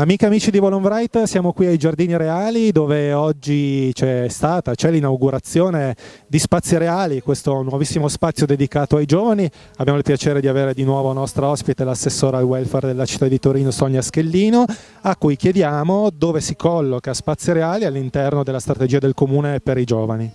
Amiche e amici di Volonbright, siamo qui ai Giardini Reali dove oggi c'è stata, c'è l'inaugurazione di Spazi Reali, questo nuovissimo spazio dedicato ai giovani. Abbiamo il piacere di avere di nuovo nostra ospite l'assessora al welfare della città di Torino Sonia Schellino, a cui chiediamo dove si colloca Spazi Reali all'interno della strategia del comune per i giovani.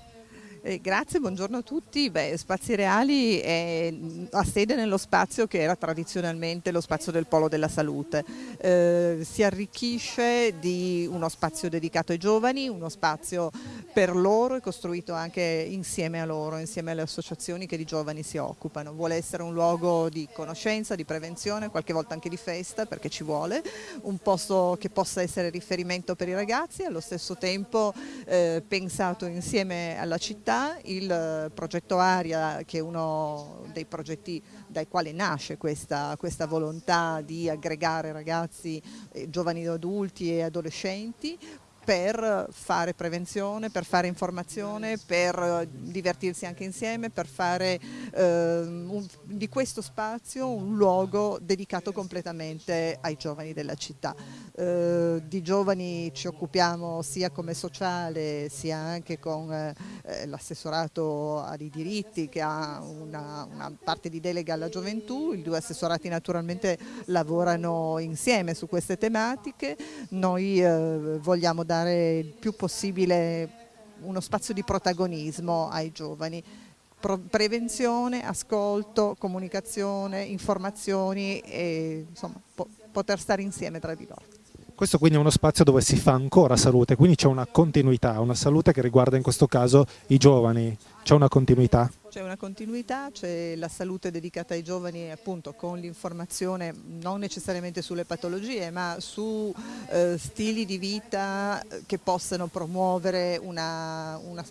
Eh, grazie, buongiorno a tutti. Beh, Spazi Reali è, ha sede nello spazio che era tradizionalmente lo spazio del Polo della Salute. Eh, si arricchisce di uno spazio dedicato ai giovani, uno spazio per loro e costruito anche insieme a loro, insieme alle associazioni che di giovani si occupano. Vuole essere un luogo di conoscenza, di prevenzione, qualche volta anche di festa perché ci vuole, un posto che possa essere riferimento per i ragazzi, allo stesso tempo eh, pensato insieme alla città realtà il progetto Aria, che è uno dei progetti dai quali nasce questa, questa volontà di aggregare ragazzi, eh, giovani adulti e adolescenti, per fare prevenzione, per fare informazione, per divertirsi anche insieme, per fare eh, un, di questo spazio un luogo dedicato completamente ai giovani della città. Eh, di giovani ci occupiamo sia come sociale sia anche con eh, l'assessorato ai diritti che ha una, una, parte di delega alla gioventù, i due assessorati naturalmente lavorano insieme su queste tematiche, noi eh, vogliamo dare il più possibile uno spazio di protagonismo ai giovani. Prevenzione, ascolto, comunicazione, informazioni e insomma, po poter stare insieme tra di loro. Questo quindi è uno spazio dove si fa ancora salute, quindi c'è una continuità, una salute che riguarda in questo caso i giovani, c'è una continuità? C'è una continuità, c'è la salute dedicata ai giovani appunto con l'informazione non necessariamente sulle patologie ma su eh, stili di vita che possano promuovere una, una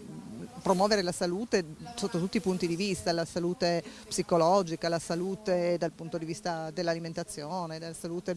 promuovere la salute sotto tutti i punti di vista, la salute psicologica, la salute dal punto di vista dell'alimentazione, della salute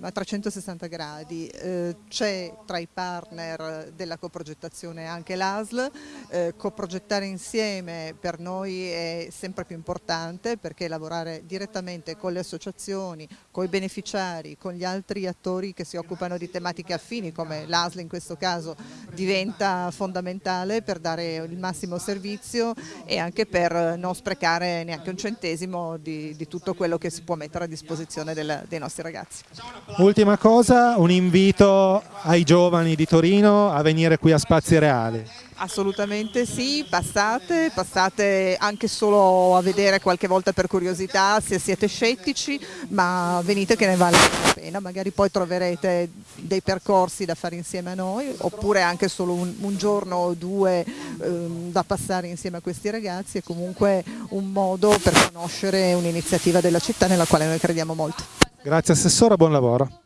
a 360 gradi. Eh, C'è tra i partner della coprogettazione anche l'ASL, eh, coprogettare insieme per noi è sempre più importante perché lavorare direttamente con le associazioni, con i beneficiari, con gli altri attori che si occupano di tematiche affini come l'ASL in questo caso diventa fondamentale fondamentale per dare il massimo servizio e anche per non sprecare neanche un centesimo di, di tutto quello che si può mettere a disposizione del, dei nostri ragazzi. Ultima cosa, un invito ai giovani di Torino a venire qui a Spazi Reali. Assolutamente sì, passate, passate anche solo a vedere qualche volta per curiosità se siete scettici, ma venite che ne vale la pena, magari poi troverete dei percorsi da fare insieme a noi, oppure anche solo un, un giorno o due ehm, da passare insieme a questi ragazzi, è comunque un modo per conoscere un'iniziativa della città nella quale noi crediamo molto. Grazie Assessora, buon lavoro.